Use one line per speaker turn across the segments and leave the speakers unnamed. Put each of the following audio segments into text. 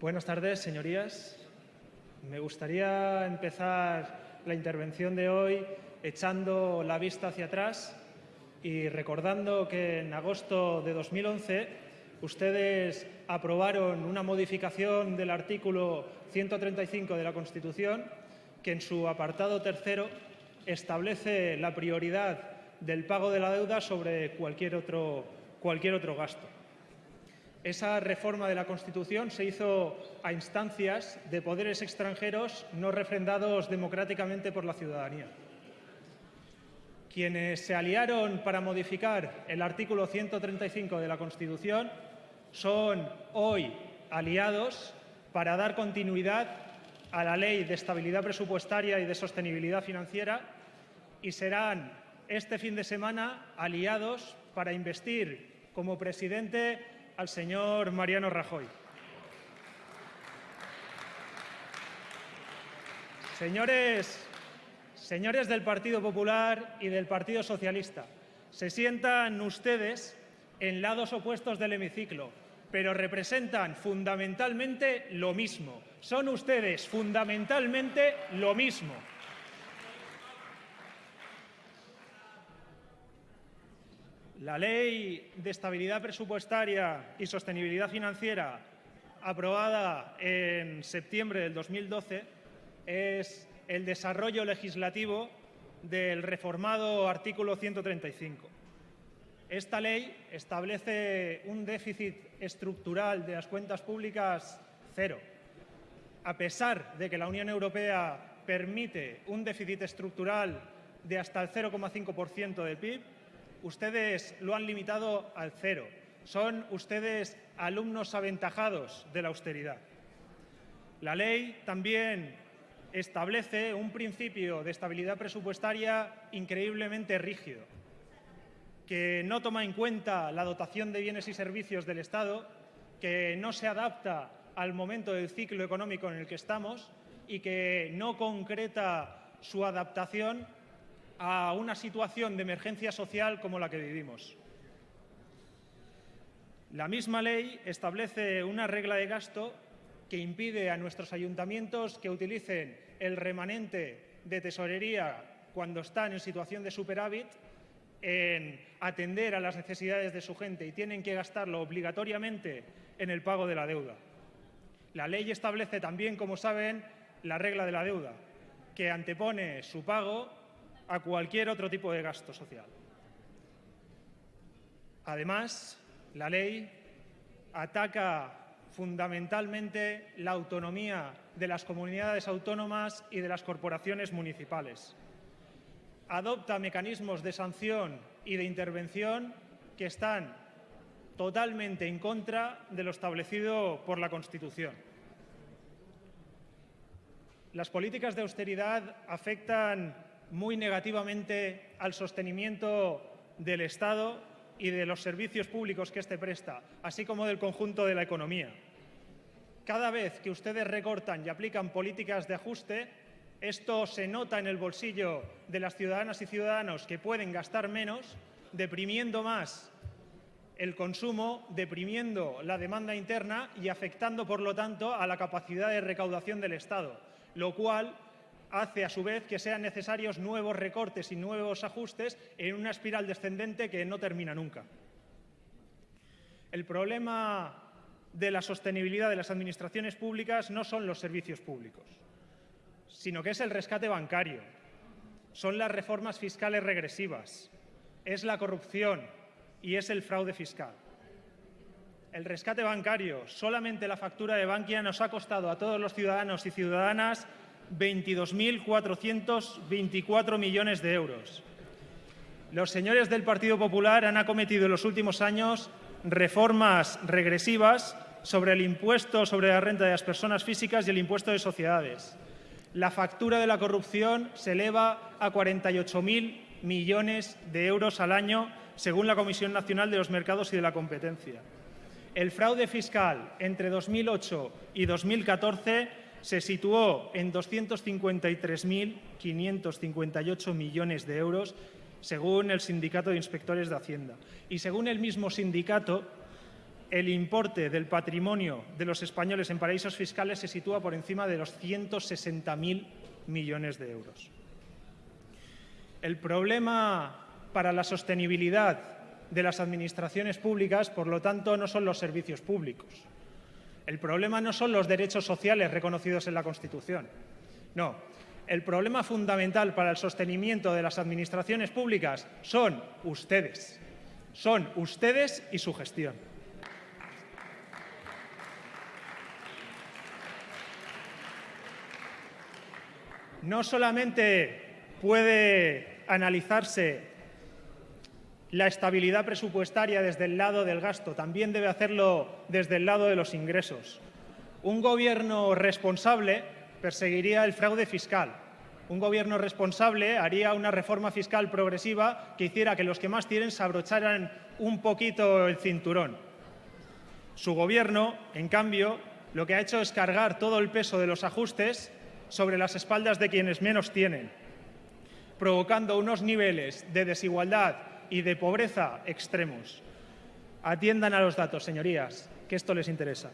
Buenas tardes, señorías. Me gustaría empezar la intervención de hoy echando la vista hacia atrás y recordando que en agosto de 2011 ustedes aprobaron una modificación del artículo 135 de la Constitución que en su apartado tercero establece la prioridad del pago de la deuda sobre cualquier otro, cualquier otro gasto. Esa reforma de la Constitución se hizo a instancias de poderes extranjeros no refrendados democráticamente por la ciudadanía. Quienes se aliaron para modificar el artículo 135 de la Constitución son hoy aliados para dar continuidad a la Ley de Estabilidad Presupuestaria y de Sostenibilidad Financiera y serán este fin de semana aliados para investir como presidente al señor Mariano Rajoy. Señores, señores del Partido Popular y del Partido Socialista, se sientan ustedes en lados opuestos del hemiciclo, pero representan fundamentalmente lo mismo. Son ustedes fundamentalmente lo mismo. La Ley de Estabilidad Presupuestaria y Sostenibilidad Financiera, aprobada en septiembre del 2012, es el desarrollo legislativo del reformado artículo 135. Esta ley establece un déficit estructural de las cuentas públicas cero. A pesar de que la Unión Europea permite un déficit estructural de hasta el 0,5% del PIB, ustedes lo han limitado al cero. Son ustedes alumnos aventajados de la austeridad. La ley también establece un principio de estabilidad presupuestaria increíblemente rígido, que no toma en cuenta la dotación de bienes y servicios del Estado, que no se adapta al momento del ciclo económico en el que estamos y que no concreta su adaptación a una situación de emergencia social como la que vivimos. La misma ley establece una regla de gasto que impide a nuestros ayuntamientos que utilicen el remanente de tesorería cuando están en situación de superávit en atender a las necesidades de su gente y tienen que gastarlo obligatoriamente en el pago de la deuda. La ley establece también, como saben, la regla de la deuda, que antepone su pago a cualquier otro tipo de gasto social. Además, la ley ataca fundamentalmente la autonomía de las comunidades autónomas y de las corporaciones municipales. Adopta mecanismos de sanción y de intervención que están totalmente en contra de lo establecido por la Constitución. Las políticas de austeridad afectan muy negativamente al sostenimiento del Estado y de los servicios públicos que éste presta, así como del conjunto de la economía. Cada vez que ustedes recortan y aplican políticas de ajuste, esto se nota en el bolsillo de las ciudadanas y ciudadanos que pueden gastar menos, deprimiendo más el consumo, deprimiendo la demanda interna y afectando, por lo tanto, a la capacidad de recaudación del Estado, lo cual hace a su vez que sean necesarios nuevos recortes y nuevos ajustes en una espiral descendente que no termina nunca. El problema de la sostenibilidad de las administraciones públicas no son los servicios públicos, sino que es el rescate bancario, son las reformas fiscales regresivas, es la corrupción y es el fraude fiscal. El rescate bancario, solamente la factura de Bankia nos ha costado a todos los ciudadanos y ciudadanas 22.424 millones de euros. Los señores del Partido Popular han acometido en los últimos años reformas regresivas sobre el impuesto sobre la renta de las personas físicas y el impuesto de sociedades. La factura de la corrupción se eleva a 48.000 millones de euros al año, según la Comisión Nacional de los Mercados y de la Competencia. El fraude fiscal entre 2008 y 2014 se situó en 253.558 millones de euros, según el Sindicato de Inspectores de Hacienda. Y según el mismo sindicato, el importe del patrimonio de los españoles en paraísos fiscales se sitúa por encima de los 160.000 millones de euros. El problema para la sostenibilidad de las administraciones públicas, por lo tanto, no son los servicios públicos. El problema no son los derechos sociales reconocidos en la Constitución. No, el problema fundamental para el sostenimiento de las administraciones públicas son ustedes. Son ustedes y su gestión. No solamente puede analizarse la estabilidad presupuestaria desde el lado del gasto, también debe hacerlo desde el lado de los ingresos. Un gobierno responsable perseguiría el fraude fiscal. Un gobierno responsable haría una reforma fiscal progresiva que hiciera que los que más tienen se abrocharan un poquito el cinturón. Su gobierno, en cambio, lo que ha hecho es cargar todo el peso de los ajustes sobre las espaldas de quienes menos tienen, provocando unos niveles de desigualdad y de pobreza extremos. Atiendan a los datos, señorías, que esto les interesa.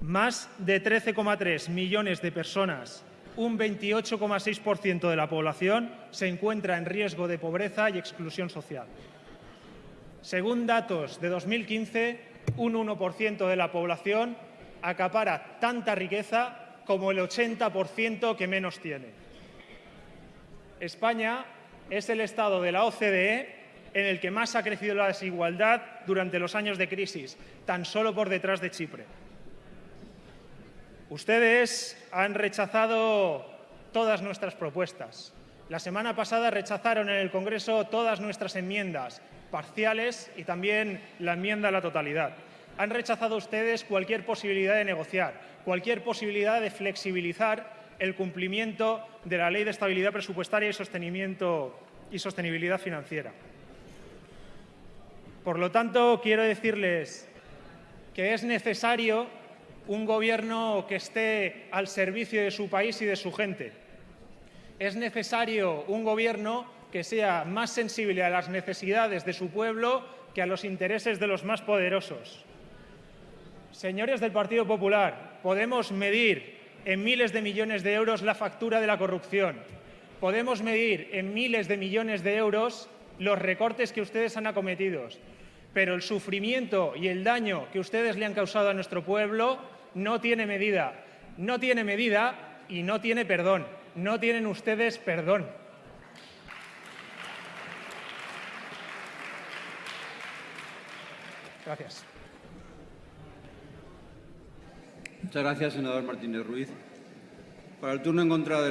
Más de 13,3 millones de personas, un 28,6% de la población, se encuentra en riesgo de pobreza y exclusión social. Según datos de 2015, un 1% de la población acapara tanta riqueza como el 80% que menos tiene. España es el Estado de la OCDE en el que más ha crecido la desigualdad durante los años de crisis, tan solo por detrás de Chipre. Ustedes han rechazado todas nuestras propuestas. La semana pasada rechazaron en el Congreso todas nuestras enmiendas, parciales y también la enmienda a la totalidad. Han rechazado ustedes cualquier posibilidad de negociar, cualquier posibilidad de flexibilizar el cumplimiento de la Ley de Estabilidad Presupuestaria y, Sostenimiento y Sostenibilidad Financiera. Por lo tanto, quiero decirles que es necesario un gobierno que esté al servicio de su país y de su gente. Es necesario un gobierno que sea más sensible a las necesidades de su pueblo que a los intereses de los más poderosos. Señores del Partido Popular, podemos medir en miles de millones de euros la factura de la corrupción. Podemos medir en miles de millones de euros los recortes que ustedes han acometido pero el sufrimiento y el daño que ustedes le han causado a nuestro pueblo no tiene medida. No tiene medida y no tiene perdón. No tienen ustedes perdón. Gracias.
Muchas gracias, senador Martínez Ruiz. Para el turno en contra del